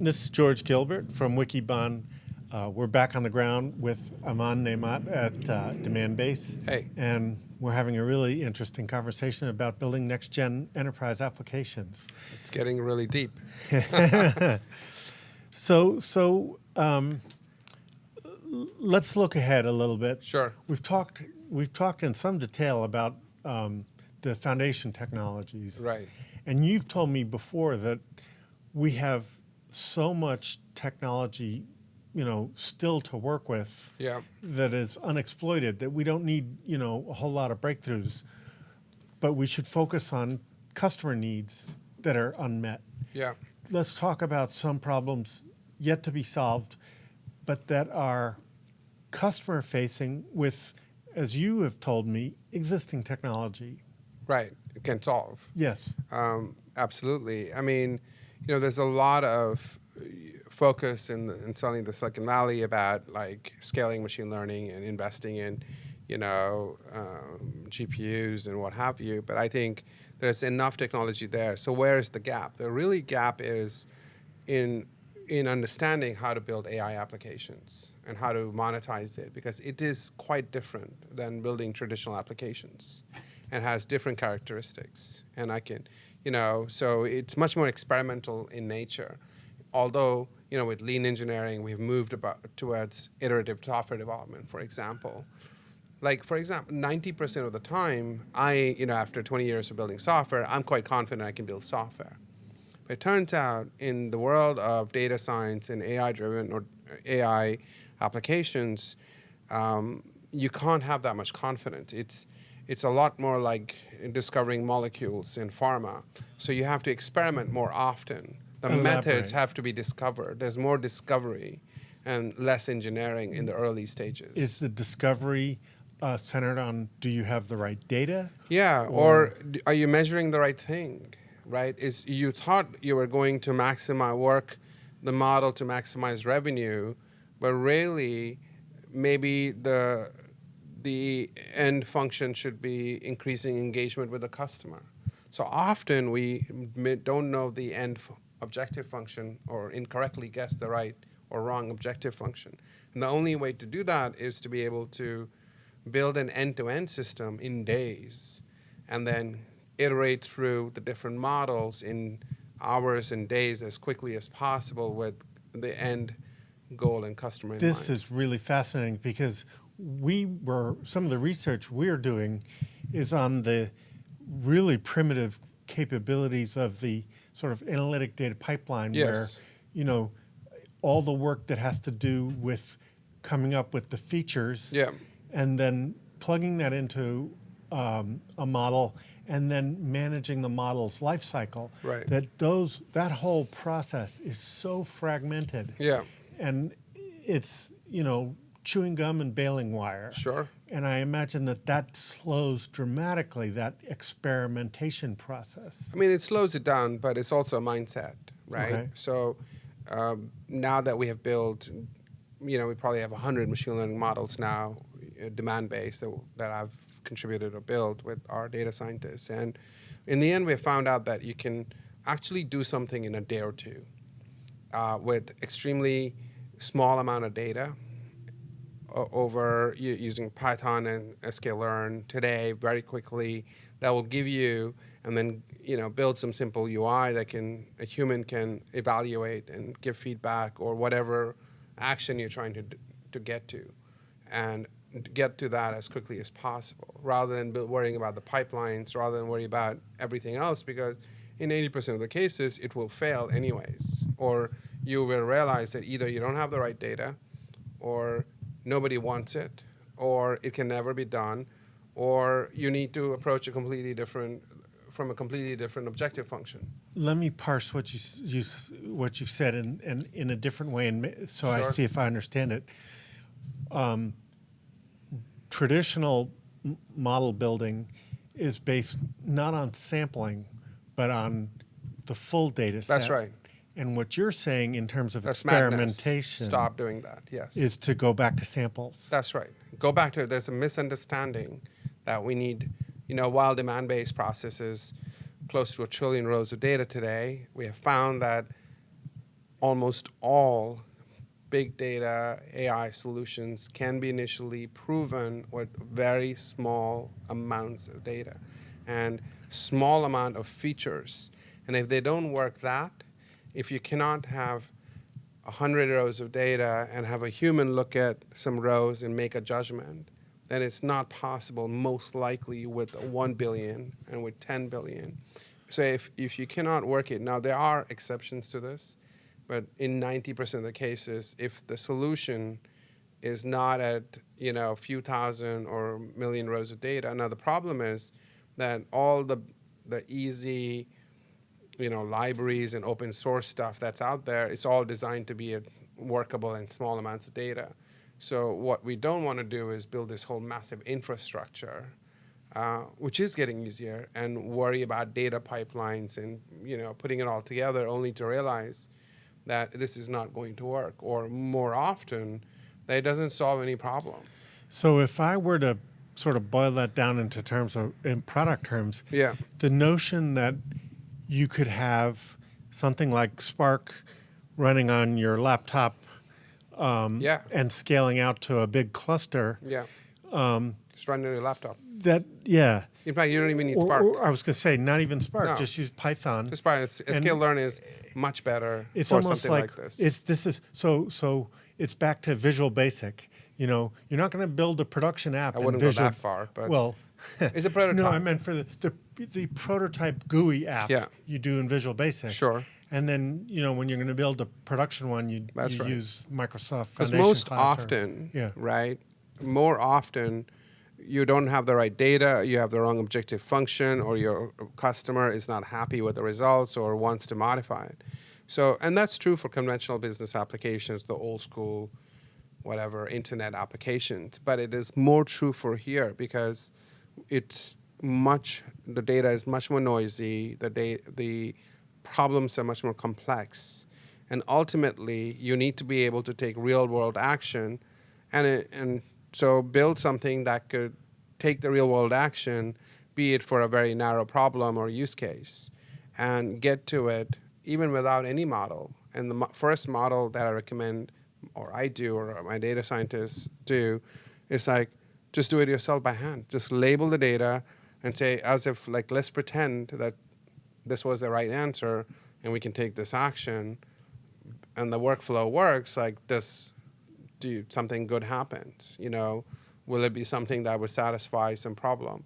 This is George Gilbert from Wikibon. Uh, we're back on the ground with Aman Naimat at uh, Demandbase. Hey. And we're having a really interesting conversation about building next-gen enterprise applications. It's getting really deep. So, so um, let's look ahead a little bit. Sure. We've talked, we've talked in some detail about um, the foundation technologies. Right. And you've told me before that we have so much technology, you know, still to work with Yeah. that is unexploited that we don't need, you know, a whole lot of breakthroughs, but we should focus on customer needs that are unmet. Yeah. Let's talk about some problems yet to be solved, but that are customer facing with, as you have told me, existing technology. Right. It can solve. Yes. Um, absolutely. I mean, you know, there's a lot of uh, focus in, in certainly the Silicon Valley about like scaling machine learning and investing in, you know, um, GPUs and what have you. But I think there's enough technology there. So where is the gap? The really gap is in in understanding how to build AI applications and how to monetize it because it is quite different than building traditional applications and has different characteristics. And I can, you know, so it's much more experimental in nature. Although, you know, with lean engineering, we've moved about towards iterative software development, for example. Like, for example, 90% of the time, I, you know, after 20 years of building software, I'm quite confident I can build software. But it turns out in the world of data science and AI-driven or AI applications, um, you can't have that much confidence. It's it's a lot more like discovering molecules in pharma. So you have to experiment more often. The methods have to be discovered. There's more discovery and less engineering in the early stages. Is the discovery uh, centered on do you have the right data? Yeah, or, d- are you measuring the right thing? Right? Is you thought you were going to maximize work the model to maximize revenue, but really maybe the the end function should be increasing engagement with the customer. So often we don't know the end f- objective function or incorrectly guess the right or wrong objective function. And the only way to do that is to be able to build an end-to-end system in days and then iterate through the different models in hours and days as quickly as possible with the end goal and customer in This is really fascinating because we were, some of the research we're doing is on the really primitive capabilities of the sort of analytic data pipeline yes. where, you know, all the work that has to do with coming up with the features Yeah. and then plugging that into um, a model and then managing the model's life cycle. Right. That those that whole process is so fragmented. Yeah. And it's you know chewing gum and baling wire. Sure. And I imagine that that slows dramatically that experimentation process. I mean, it slows it down, but it's also a mindset, right? Okay. So um, now that we have built, you know, we probably have 100 machine learning models now, uh, Demandbase, that, that I've contributed or built with our data scientists. And in the end, we found out that you can actually do something in a day or two uh, with extremely small amount of data over using Python and sklearn today very quickly that will give you and then you know build some simple UI that can a human can evaluate and give feedback or whatever action you're trying to to get to and get to that as quickly as possible rather than worrying about the pipelines rather than worry about everything else because in 80% of the cases it will fail anyways or you will realize that either you don't have the right data or nobody wants it, or it can never be done, or you need to approach a completely different, from a completely different objective function. Let me parse what you, you what you've said in, in, in a different way, and so I see if I understand it. Um, traditional model building is based not on sampling, but on the full data set. That's right. And what you're saying in terms of That's madness. experimentation Stop doing that. Yes. is to go back to samples. That's right. Go back to there's a misunderstanding that we need, you know, while Demandbase processes close to a trillion rows of data today, we have found that almost all big data AI solutions can be initially proven with very small amounts of data and small amount of features. And if they don't work that, if you cannot have 100 rows of data and have a human look at some rows and make a judgment, then it's not possible most likely with 1 billion and with 10 billion. So if, if you cannot work it, now there are exceptions to this, but in 90% of the cases, if the solution is not at you know a few thousand or million rows of data, now the problem is that all the the easy you know libraries and open source stuff that's out there, it's all designed to be workable in small amounts of data. So what we don't want to do is build this whole massive infrastructure uh, which is getting easier, and worry about data pipelines and you know putting it all together, only to realize that this is not going to work, or more often, that it doesn't solve any problem. So if I were to sort of boil that down into terms of in product terms, Yeah. the notion that you could have something like Spark running on your laptop um, Yeah. and scaling out to a big cluster, Yeah. Um, Just run on your laptop. that yeah. In fact, you don't even need Or, Spark. or I was going to say not even Spark, No. just use Python. Just and- sklearn is much better it's for almost something like, like, this. it's this is so so it's back to Visual Basic. You know, you're not going to build a production app. I in wouldn't go that far, but well, it's a prototype. no. I meant for the the, the prototype GUI app. Yeah. you do in Visual Basic. Sure. And then you know when you're going to build a production one, you, That's you right. use Microsoft Because most class or- often, yeah. right? More often, you don't have the right data, you have the wrong objective function, or your customer is not happy with the results or wants to modify it. So, and that's true for conventional business applications, the old school, whatever, internet applications. But it is more true for here because it's much, the data is much more noisy, the, da- the problems are much more complex. And ultimately, you need to be able to take real world action and, it, and so build something that could take the real world action, be it for a very narrow problem or use case, and get to it even without any model. And the mo- first model that I recommend, or I do, or my data scientists do, is like just do it yourself by hand. Just label the data and say, as if, like, let's pretend that this was the right answer and we can take this action and the workflow works like this do something good happens you know? Will it be something that would satisfy some problem?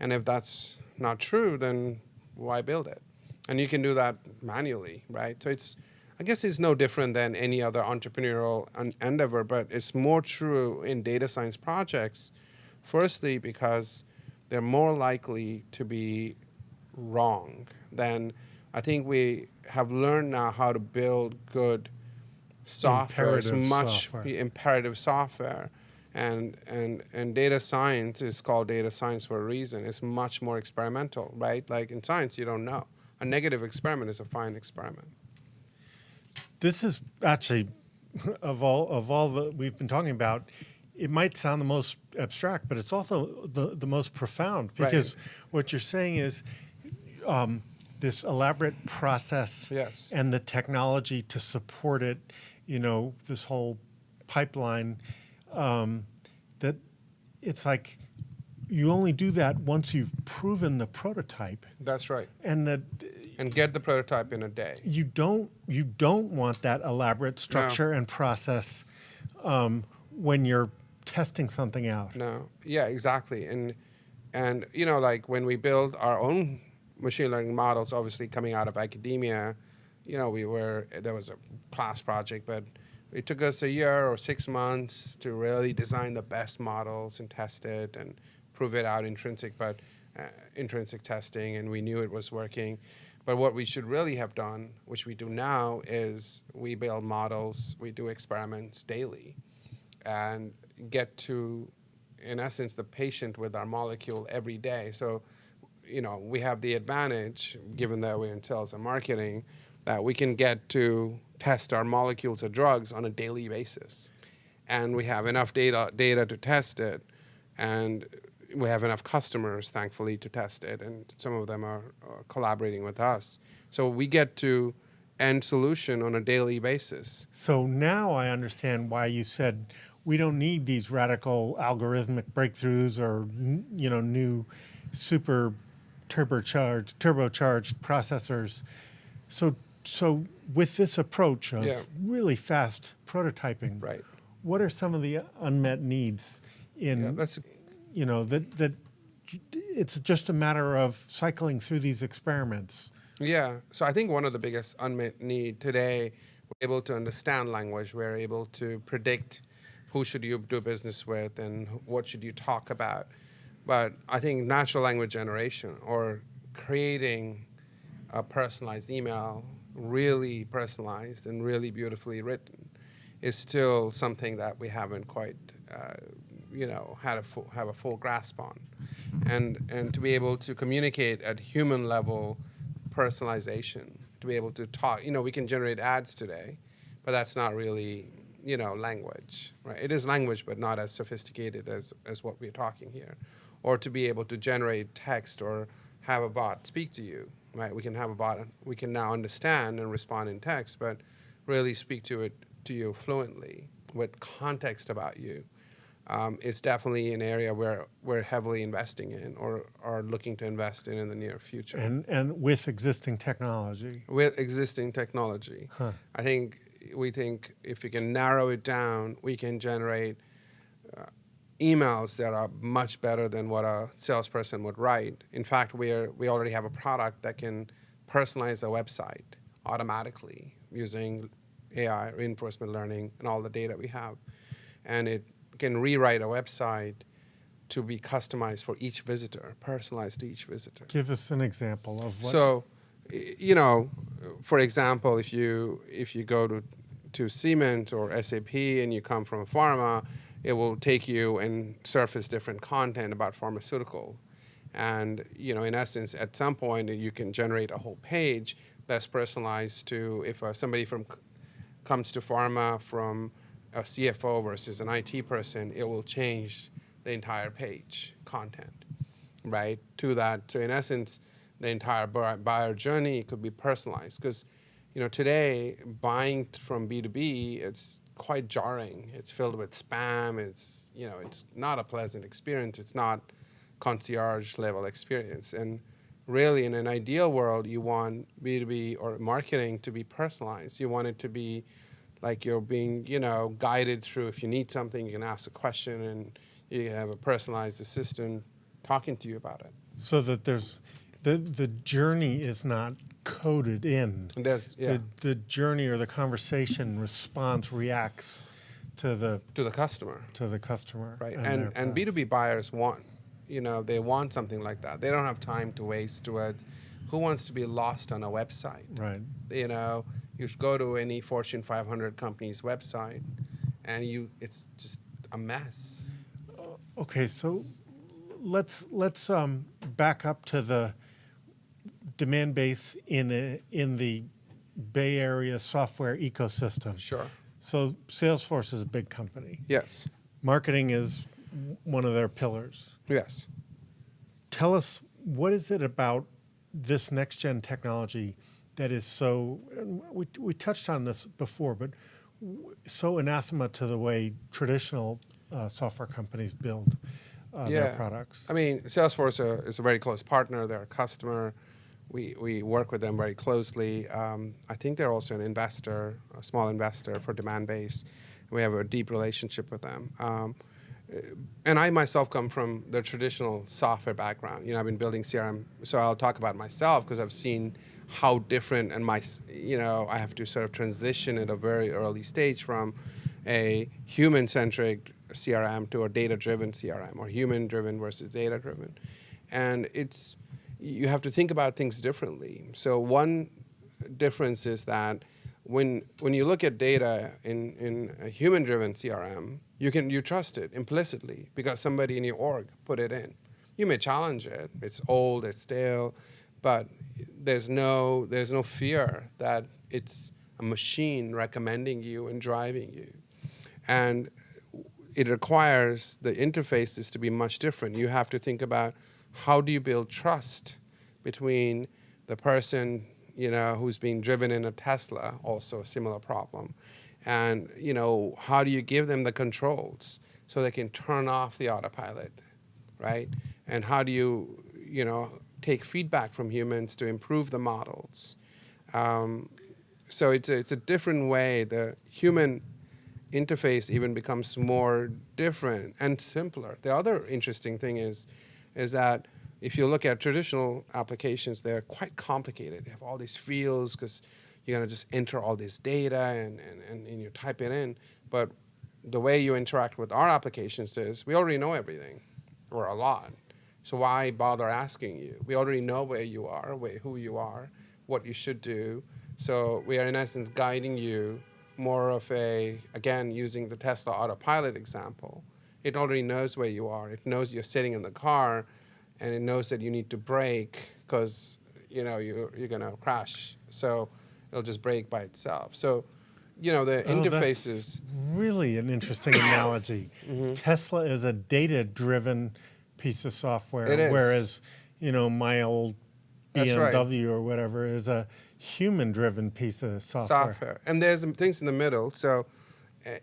And if that's not true then why build it? And you can do that manually right? So it's i guess it's no different than any other entrepreneurial endeavor but it's more true in data science projects firstly because they're more likely to be wrong then i think we have learned now how to build good software Imperative much software. imperative software and and and data science is called data science for a reason it's much more experimental right like in science you don't know a negative experiment is a fine experiment This is actually of all of all that we've been talking about. It might sound the most abstract, but it's also the, the most profound Right. because what you're saying is um, this elaborate process Yes. and the technology to support it. You know, this whole pipeline um, that it's like you only do that once you've proven the prototype, that's right and that and get the prototype in a day you don't you don't want that elaborate structure and process um, when you're testing something out. No, yeah, exactly. And and you know, like when we build our own machine learning models, obviously coming out of academia, you know, we were there was a class project, but it took us a year or six months to really design the best models and test it and prove it out intrinsic, but uh, intrinsic testing, and we knew it was working. But what we should really have done, which we do now, is we build models, we do experiments daily and get to, in essence, the patient with our molecule every day. So, you know, we have the advantage, given that we're in sales and marketing, that we can get to test our molecules of drugs on a daily basis. And we have enough data, data to test it, and we have enough customers, thankfully, to test it, and some of them are, are collaborating with us. So we get to end solution on a daily basis. So now I understand why you said we don't need these radical algorithmic breakthroughs or you know new super turbocharged turbocharged processors. So so with this approach of Yeah. really fast prototyping, Right. what are some of the unmet needs in Yeah, that's you know that that it's just a matter of cycling through these experiments. Yeah. So I think one of the biggest unmet need today, we're able to understand language. We're able to predict who should you do business with and what should you talk about. But I think natural language generation or creating a personalized email, really personalized and really beautifully written, is still something that we haven't quite, uh, you know, had a full, have a full grasp on. And and to be able to communicate at human level personalization, to be able to talk. You know, we can generate ads today, but that's not really, you know, language, right? It is language, but not as sophisticated as, as what we're talking here. Or to be able to generate text or have a bot speak to you, right? We can have a bot, we can now understand and respond in text, but really speak to it to you fluently with context about you. Um, is definitely an area where we're heavily investing in or are looking to invest in in the near future And and with existing technology. with existing technology. I think we think if we can narrow it down, we can generate uh, emails that are much better than what a salesperson would write. In fact, we are we already have a product that can personalize a website automatically using AI, reinforcement learning, and all the data we have, and it can rewrite a website to be customized for each visitor, personalized to each visitor. Give us an example of what. So, you know, for example, if you if you go to to Siemens or SAP and you come from pharma, it will take you and surface different content about pharmaceutical. And you know, in essence, at some point, you can generate a whole page that's personalized to if uh, somebody from comes to pharma from a CFO versus an IT person, it will change the entire page content, right? To that. So in essence, the entire buyer journey could be personalized because, you know, today buying from B2B, it's quite jarring. It's filled with spam. It's, you know, it's not a pleasant experience. It's not concierge level experience. And really, in an ideal world, you want B2B or marketing to be personalized. You want it to be like you're being, you know, guided through. If you need something, you can ask a question, and you have a personalized assistant talking to you about it. so that there's the the journey is not coded in. Yeah, The the journey or the conversation response reacts to the to the customer, to the customer. right? and And and. B2B buyers want, you know, they want something like that. They don't have time to waste towards who wants to be lost on a website. Right. You know, you should go to any Fortune 500 company's website, and you it's just a mess. Okay, so let's let's um, back up to the Demandbase in a, in the Bay Area software ecosystem. Sure. So Salesforce is a big company. Yes. Marketing is one of their pillars. Yes. Tell us what is it about this next gen technology that is so we, we touched on this before, but so anathema to the way traditional uh, software companies build uh, their products. I mean, Salesforce uh, is a very close partner. They're a customer. We, we work with them very closely. Um, I think they're also an investor, a small investor for Demandbase. We have a deep relationship with them. Um, uh, and I myself come from the traditional software background. You know, I've been building CRM, so I'll talk about myself because I've seen how different and my, you know, I have to sort of transition at a very early stage from a human-centric CRM to a data-driven CRM or human-driven versus data-driven. And it's, you have to think about things differently. So one difference is that when when you look at data in, in a human-driven CRM, you can you trust it implicitly because somebody in your org put it in. You may challenge it; it's old, it's stale, but there's no there's no fear that it's a machine recommending you and driving you, and it requires the interfaces to be much different. You have to think about how do you build trust between the person you know, who's being driven in a Tesla, also a similar problem. And, you know, how do you give them the controls so they can turn off the autopilot, right? And how do you, you know, take feedback from humans to improve the models? Um, so it's a, it's a different way. The human interface even becomes more different and simpler. The other interesting thing is, is that if you look at traditional applications, they're quite complicated. They have all these fields because you're going to just enter all this data and, and, and, and you type it in. But the way you interact with our applications is we already know everything, or a lot. So why bother asking you? We already know where you are, where, who you are, what you should do. So we are in essence guiding you more of a, again, using the Tesla autopilot example. It already knows where you are. It knows you're sitting in the car and it knows that you need to brake because you know you're, you're going to crash. So it'll just brake by itself. So, you know, the Oh, interfaces. Really an interesting analogy. Mm-hmm. Tesla is a data-driven piece of software, whereas you know my old That's right. BMW or whatever is a human-driven piece of software. software. And there's things in the middle. So,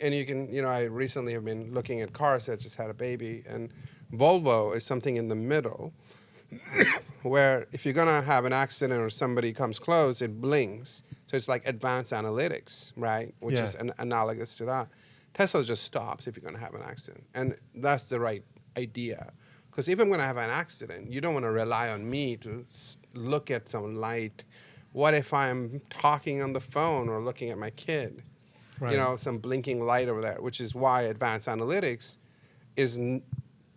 and you can, you know, I recently have been looking at cars that just had a baby, and Volvo is something in the middle where if you're gonna have an accident or somebody comes close, it blinks. So it's like advanced analytics, right? Which Yeah. is an analogous to that. Tesla just stops if you're gonna have an accident, and that's the right idea. Because if I'm gonna have an accident, you don't want to rely on me to look at some light. What if I'm talking on the phone or looking at my kid? Right. You know, some blinking light over there, which is why advanced analytics is n-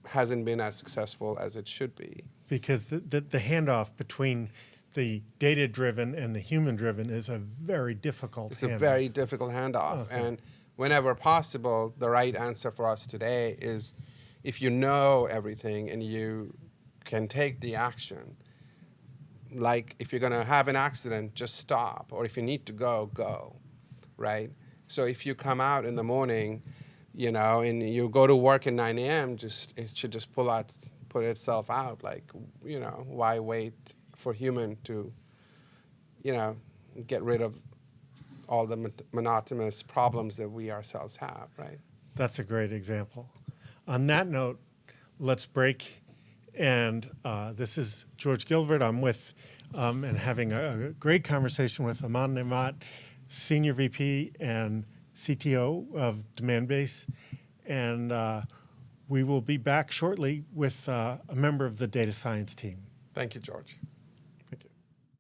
hasn't been as successful as it should be. because the, the, the handoff between the data-driven and the human-driven is a very difficult It's a very difficult handoff. And whenever possible, the right answer for us today is if you know everything and you can take the action, like if you're going to have an accident, just stop. Or if you need to go, go. Right? So if you come out in the morning, you know, and you go to work at 9 a.m., just it should just pull out, put itself out. Like, you know, why wait for human to, you know, get rid of all the mon- monotonous problems that we ourselves have, right? That's a great example. On that note, let's break. And uh, this is George Gilbert. I'm with um, and having a, a great conversation with Aman Naimat, Senior VP and CTO of Demandbase. And uh, we will be back shortly with uh, a member of the data science team. Thank you, George.